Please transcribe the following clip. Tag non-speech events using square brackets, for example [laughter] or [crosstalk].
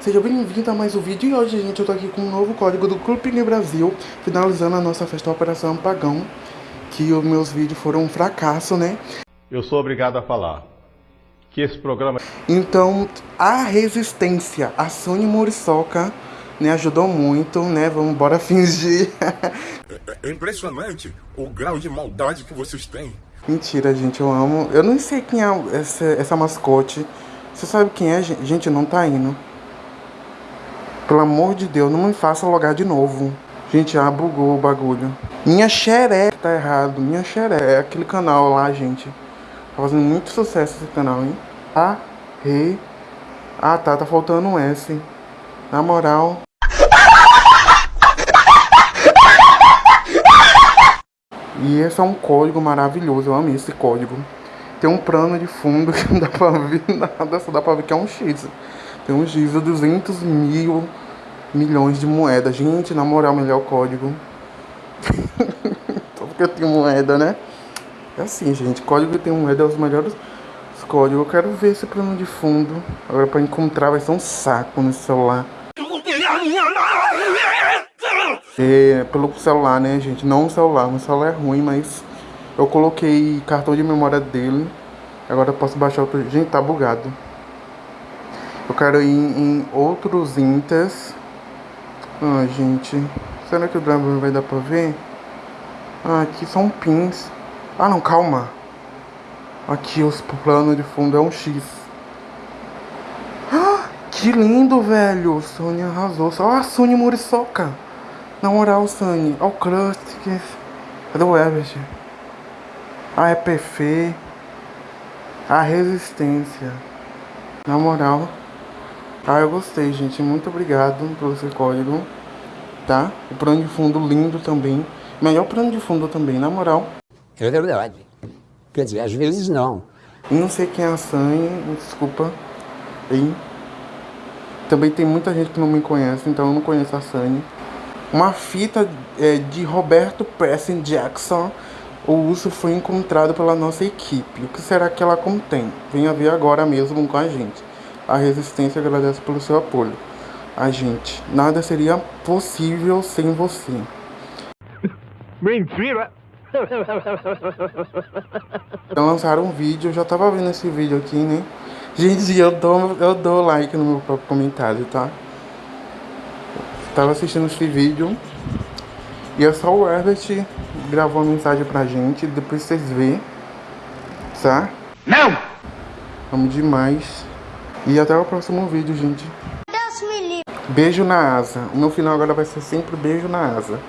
Seja bem-vindo a mais um vídeo e hoje, gente, eu tô aqui com um novo código do Clube Brasil Finalizando a nossa festa Operação Pagão Que os meus vídeos foram um fracasso, né? Eu sou obrigado a falar que esse programa... Então, a resistência, a Sony Muriçoca, né, ajudou muito, né? Vamos embora fingir É impressionante o grau de maldade que vocês têm Mentira, gente, eu amo. Eu não sei quem é essa, essa mascote. Você sabe quem é, gente? Não tá indo. Pelo amor de Deus, não me faça logar de novo. Gente, ah, bugou o bagulho. Minha xeré tá errado. Minha xeré. É aquele canal lá, gente. Tá fazendo muito sucesso esse canal, hein? A, re. Ah, tá. Tá faltando um S. Na moral. E esse é um código maravilhoso, eu amei esse código. Tem um plano de fundo [laughs] que não dá pra ver nada, só dá pra ver que é um X. Tem um X de 200 mil milhões de moedas. Gente, na moral, melhor código. [laughs] Só porque eu tenho moeda, né? É assim, gente, código tem moeda é os melhores códigos. Eu quero ver esse plano de fundo. Agora pra encontrar vai ser um saco no celular. É, pelo celular, né, gente? Não o celular. O celular é ruim, mas eu coloquei cartão de memória dele. Agora eu posso baixar outro. Gente, tá bugado. Eu quero ir em outros Intas. Ah, gente. Será que o driver vai dar pra ver? Ah, aqui são pins. Ah, não, calma. Aqui, os plano de fundo é um X. Ah, que lindo, velho. Sony arrasou. Olha a Sony Muriçoca. Na moral, Sunny, olha o Crust, que... cadê o Everett? A EPF, a Resistência. Na moral. Ah, eu gostei, gente. Muito obrigado pelo seu código. Tá? O plano de fundo lindo também. Melhor plano de fundo também, na moral. É verdade. Quer dizer, às vezes não. Não sei quem é a Sunny, desculpa. E também tem muita gente que não me conhece, então eu não conheço a Sunny. Uma fita é, de Roberto Preston Jackson. O uso foi encontrado pela nossa equipe. O que será que ela contém? Venha ver agora mesmo com a gente. A Resistência agradece pelo seu apoio. A gente, nada seria possível sem você. [laughs] Mentira! [laughs] Então lançaram um vídeo, eu já tava vendo esse vídeo aqui, né? Gente, eu dou, eu dou like no meu próprio comentário, tá? Tava assistindo esse vídeo e é só o Herbert gravou uma mensagem pra gente, depois vocês vê, tá? Não! Amo demais. E até o próximo vídeo, gente. Beijo na asa. O meu final agora vai ser sempre beijo na asa.